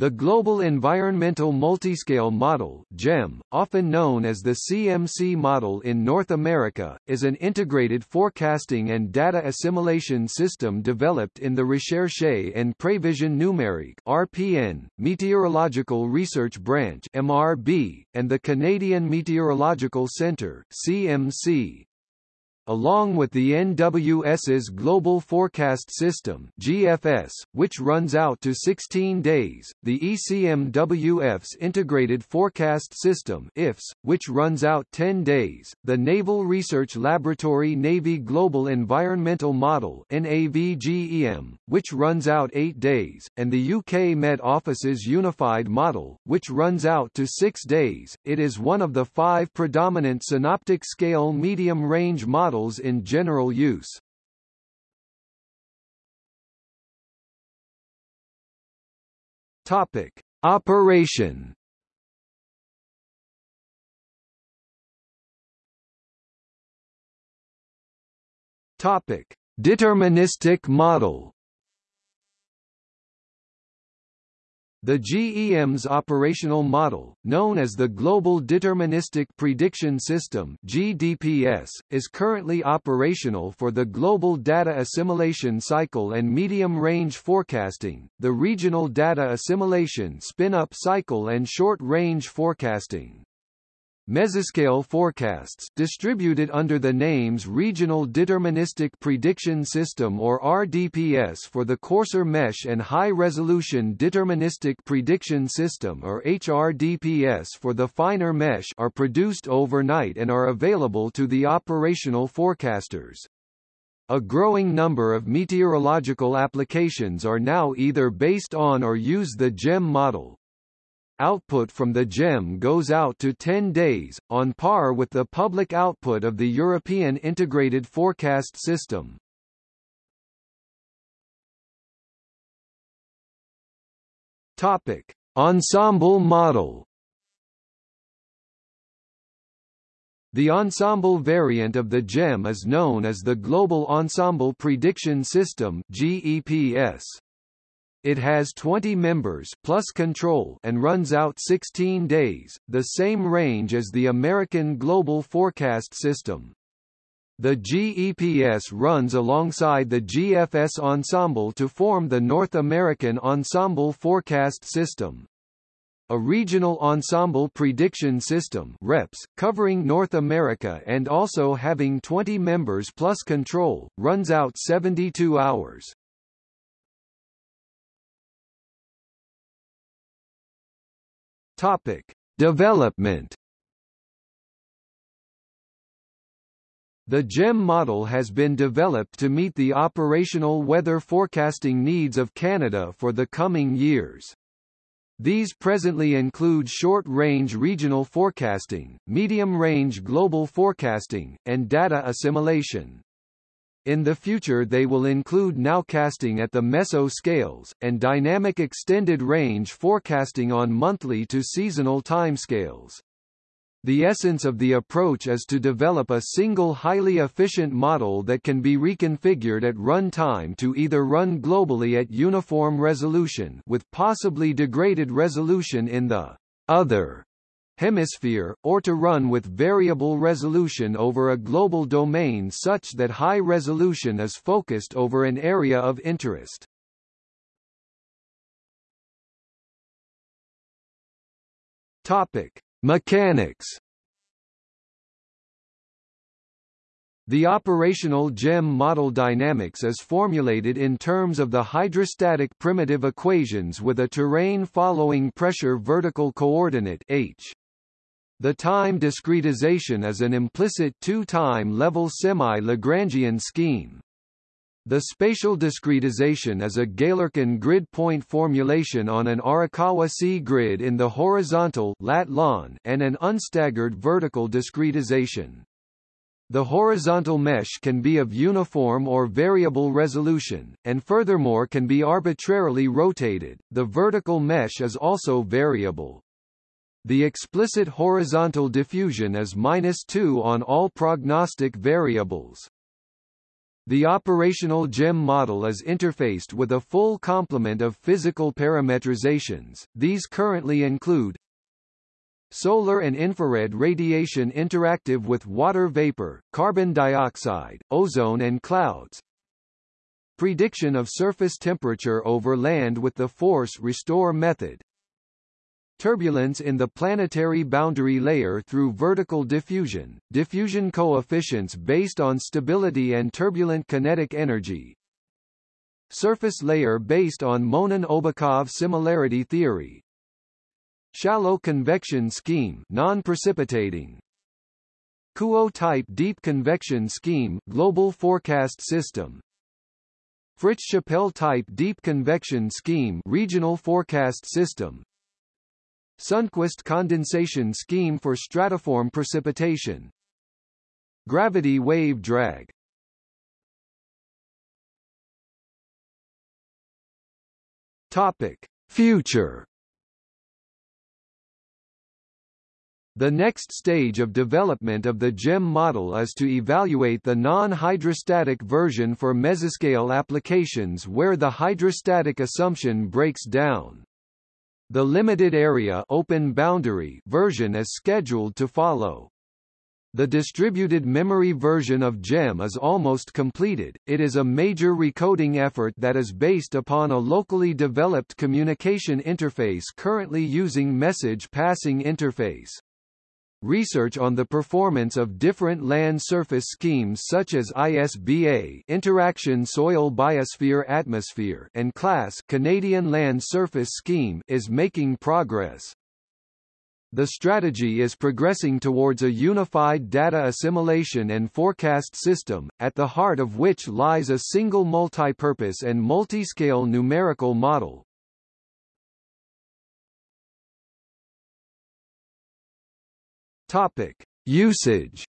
The Global Environmental Multiscale Model GEM, often known as the CMC model in North America, is an integrated forecasting and data assimilation system developed in the Recherche en Prévision Numérique RPN, Meteorological Research Branch MRB, and the Canadian Meteorological Centre CMC. Along with the NWS's Global Forecast System GFS, which runs out to 16 days, the ECMWF's Integrated Forecast System IFS, which runs out 10 days, the Naval Research Laboratory Navy Global Environmental Model NAVGEM, which runs out 8 days, and the UK Met Office's Unified Model, which runs out to 6 days. It is one of the five predominant synoptic scale medium-range models models in general use. Topic: Operation. Topic: Deterministic model. The GEM's operational model, known as the Global Deterministic Prediction System (GDPS), is currently operational for the global data assimilation cycle and medium-range forecasting, the regional data assimilation spin-up cycle and short-range forecasting. Mesoscale forecasts distributed under the names Regional Deterministic Prediction System or RDPS for the coarser mesh and High-Resolution Deterministic Prediction System or HRDPS for the finer mesh are produced overnight and are available to the operational forecasters. A growing number of meteorological applications are now either based on or use the GEM model, Output from the GEM goes out to 10 days, on par with the public output of the European Integrated Forecast System. Topic: Ensemble model. The ensemble variant of the GEM is known as the Global Ensemble Prediction System (GEPS). It has 20 members plus control and runs out 16 days, the same range as the American Global Forecast System. The GEPS runs alongside the GFS ensemble to form the North American Ensemble Forecast System. A regional ensemble prediction system REPS, covering North America and also having 20 members plus control, runs out 72 hours. Topic: Development. The GEM model has been developed to meet the operational weather forecasting needs of Canada for the coming years. These presently include short-range regional forecasting, medium-range global forecasting, and data assimilation. In the future they will include nowcasting at the meso scales, and dynamic extended range forecasting on monthly to seasonal timescales. The essence of the approach is to develop a single highly efficient model that can be reconfigured at run time to either run globally at uniform resolution with possibly degraded resolution in the other hemisphere, or to run with variable resolution over a global domain such that high resolution is focused over an area of interest. Topic: Mechanics. The operational GEM model dynamics is formulated in terms of the hydrostatic primitive equations with a terrain following pressure vertical coordinate h. The time discretization is an implicit two-time level semi-Lagrangian scheme. The spatial discretization is a Galerkin grid point formulation on an Arakawa C grid in the horizontal and an unstaggered vertical discretization. The horizontal mesh can be of uniform or variable resolution, and furthermore can be arbitrarily rotated. The vertical mesh is also variable. The explicit horizontal diffusion is minus 2 on all prognostic variables. The operational GEM model is interfaced with a full complement of physical parametrizations. These currently include Solar and infrared radiation interactive with water vapor, carbon dioxide, ozone and clouds. Prediction of surface temperature over land with the force restore method. Turbulence in the planetary boundary layer through vertical diffusion, diffusion coefficients based on stability and turbulent kinetic energy. Surface layer based on Monin-Obukhov similarity theory. Shallow convection scheme non-precipitating. Kuo-type deep convection scheme global forecast system. Fritsch-Chappell type deep convection scheme regional forecast system. Sundqvist condensation scheme for stratiform precipitation. Gravity wave drag. Topic: Future. The next stage of development of the GEM model is to evaluate the non-hydrostatic version for mesoscale applications where the hydrostatic assumption breaks down. The limited area open boundary version is scheduled to follow. The distributed memory version of GEM is almost completed, it is a major recoding effort that is based upon a locally developed communication interface currently using message passing interface. Research on the performance of different land surface schemes such as ISBA interaction soil biosphere atmosphere and class Canadian land surface scheme is making progress. The strategy is progressing towards a unified data assimilation and forecast system, at the heart of which lies a single multipurpose and multi-scale numerical model, Topic: Usage.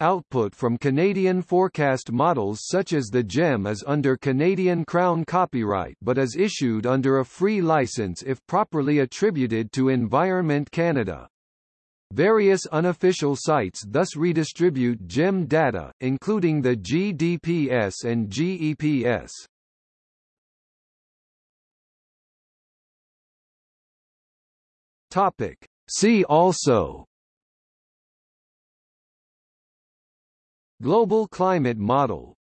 Output from Canadian forecast models such as the GEM is under Canadian Crown copyright but is issued under a free license if properly attributed to Environment Canada. Various unofficial sites thus redistribute GEM data, including the GDPS and GEPS. Topic. See also Global climate model